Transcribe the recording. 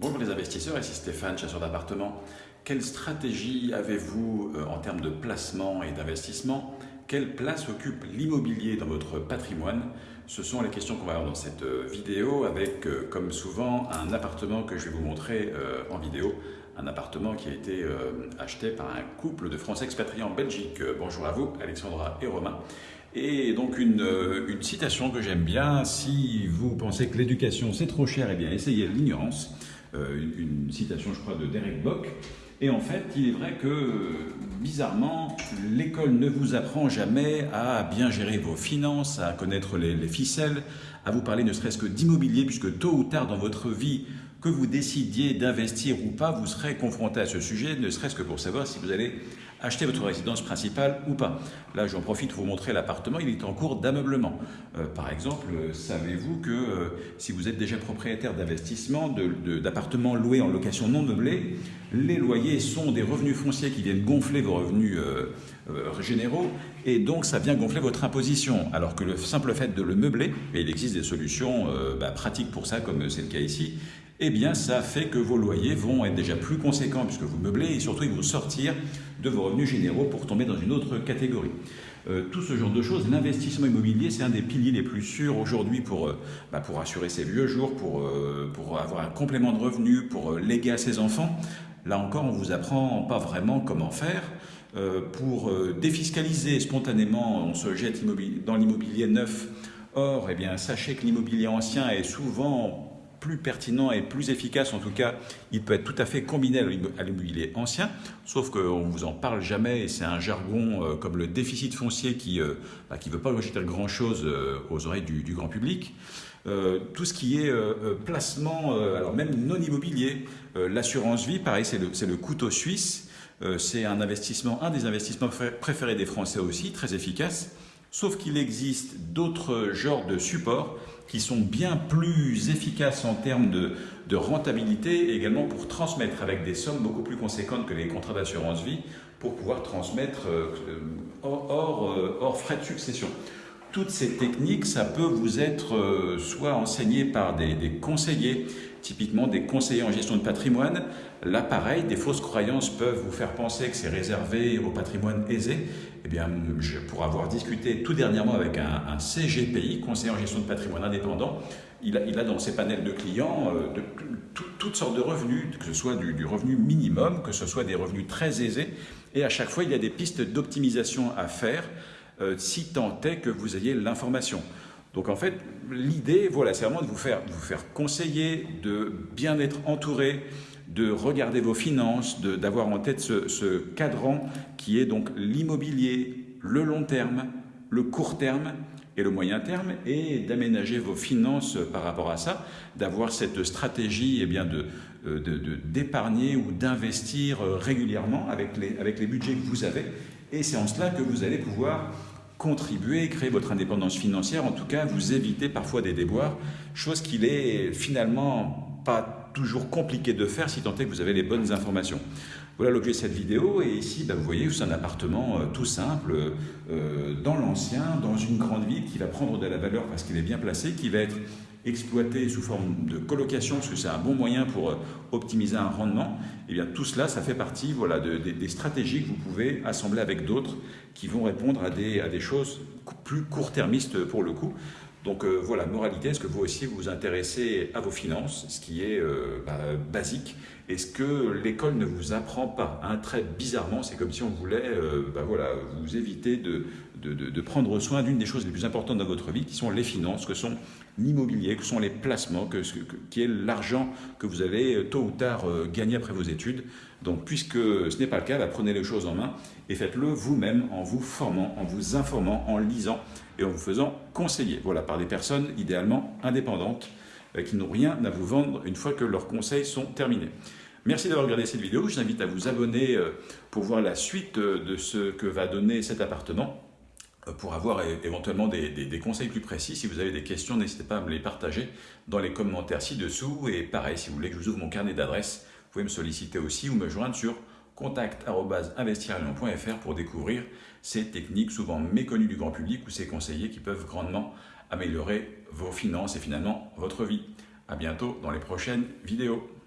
Bonjour les investisseurs, ici Stéphane, chasseur d'appartements. Quelle stratégie avez-vous euh, en termes de placement et d'investissement? Quelle place occupe l'immobilier dans votre patrimoine? Ce sont les questions qu'on va avoir dans cette euh, vidéo avec, euh, comme souvent, un appartement que je vais vous montrer en vidéo. Un appartement qui a été acheté par un couple de Français expatriés en Belgique. Bonjour à vous, Alexandra et Romain. Et donc une, une citation que j'aime bien, si vous pensez que l'éducation c'est trop cher, eh bien essayez l'ignorance. Euh, une, citation, je crois, de Derek Bock. Et en fait, il est vrai que, bizarrement, l'école ne vous apprend jamais à bien gérer vos finances, à connaître les, les ficelles, à vous parler ne serait-ce que d'immobilier, puisque tôt ou tard dans votre vie, que vous décidiez d'investir ou pas, vous serez confronté à ce sujet, ne serait-ce que pour savoir si vous allez acheter votre résidence principale ou pas. Là, j'en profite pour vous montrer l'appartement, il est en cours d'ameublement. Euh, par exemple, savez-vous que euh, si vous êtes déjà propriétaire d'investissement, d'appartements loués en location non meublée, les loyers sont des revenus fonciers qui viennent gonfler vos revenus euh, généraux et donc ça vient gonfler votre imposition. Alors que le simple fait de le meubler, et il existe des solutions bah, pratiques pour ça, comme c'est le cas ici, eh bien ça fait que vos loyers vont être déjà plus conséquents puisque vous meublez et surtout ils vont sortir de vos revenus généraux pour tomber dans une autre catégorie. Euh, tout ce genre de choses, l'investissement immobilier, c'est un des piliers les plus sûrs aujourd'hui pour, euh, bah, pour assurer ses vieux jours, pour, euh, pour avoir un complément de revenus, pour léguer à ses enfants. Là encore, on vous apprend pas vraiment comment faire. pour défiscaliser spontanément, on se jette dans l'immobilier neuf. Or, eh bien, sachez que l'immobilier ancien est souvent plus pertinent et plus efficace. En tout cas, il peut être tout à fait combiné à l'immobilier ancien, sauf qu'on ne vous en parle jamais et c'est un jargon euh, comme le déficit foncier qui ne euh, bah, veut pas rejeter grand-chose euh, aux oreilles du, grand public. tout ce qui est placement, alors même non immobilier, l'assurance vie, pareil, c'est le, le, couteau suisse. c'est un investissement, un des investissements préférés des Français aussi, très efficace. Sauf qu'il existe d'autres genres de supports qui sont bien plus efficaces en termes de, rentabilité et également pour transmettre avec des sommes beaucoup plus conséquentes que les contrats d'assurance vie pour pouvoir transmettre euh, euh, hors, frais de succession. Toutes ces techniques, ça peut vous être euh, soit enseigné par des, conseillers, typiquement des conseillers en gestion de patrimoine. Là, pareil, des fausses croyances peuvent vous faire penser que c'est réservé au patrimoine aisé. Eh bien, je, pour avoir discuté tout dernièrement avec un, CGPI, conseiller en gestion de patrimoine indépendant, il a, a dans ses panels de clients euh, toutes sortes de revenus, que ce soit du, revenu minimum, que ce soit des revenus très aisés. Et à chaque fois, il y a des pistes d'optimisation à faire, euh, si tant est que vous ayez l'information. Donc en fait, l'idée, voilà, c'est vraiment de vous faire, vous faire conseiller, de bien être entouré, de regarder vos finances, d'avoir en tête ce, ce, cadran qui est donc l'immobilier, le long terme, le court terme et le moyen terme, et d'aménager vos finances par rapport à ça, d'avoir cette stratégie eh bien, d'épargner de, de, ou d'investir régulièrement avec les, avec les budgets que vous avez. Et c'est en cela que vous allez pouvoir contribuer, créer votre indépendance financière, en tout cas vous éviter parfois des déboires, chose qu'il est finalement pas toujours compliqué de faire si tant est que vous avez les bonnes informations. Voilà l'objet de cette vidéo et ici bah, vous voyez c'est un appartement euh, tout simple euh, dans l'ancien, dans une grande ville qui va prendre de la valeur parce qu'il est bien placé, qui va être exploité sous forme de colocation, parce que c'est un bon moyen pour euh, optimiser un rendement, et eh bien tout cela, ça fait partie voilà, des stratégies que vous pouvez assembler avec d'autres qui vont répondre à des, à des choses plus court-termistes pour le coup. Donc euh, voilà, moralité, est-ce que vous aussi vous vous intéressez à vos finances, ce qui est euh, bah, basique? Est-ce que l'école ne vous apprend pas? Un Très bizarrement, c'est comme si on voulait bah, voilà, vous éviter de, de, prendre soin d'une des choses les plus importantes dans votre vie, qui sont les finances, que sont l'immobilier, que sont les placements, que, qui est l'argent que vous allez euh, tôt ou tard euh, gagner après vos études. Donc, puisque ce n'est pas le cas, bah, prenez les choses en main et faites-le vous-même en vous formant, en vous informant, en lisant et en vous faisant conseiller. Voilà, par des personnes idéalement indépendantes euh, qui n'ont rien à vous vendre une fois que leurs conseils sont terminés. Merci d'avoir regardé cette vidéo. Je vous invite à vous abonner pour voir la suite de ce que va donner cet appartement. Euh, pour avoir éventuellement des, conseils plus précis. Si vous avez des questions, n'hésitez pas à me les partager dans les commentaires ci-dessous. Et pareil, si vous voulez que je vous ouvre mon carnet d'adresses, vous pouvez me solliciter aussi ou me joindre sur contact.investiralion.fr pour découvrir ces techniques souvent méconnues du grand public ou ces conseillers qui peuvent grandement améliorer vos finances et finalement votre vie. À bientôt dans les prochaines vidéos.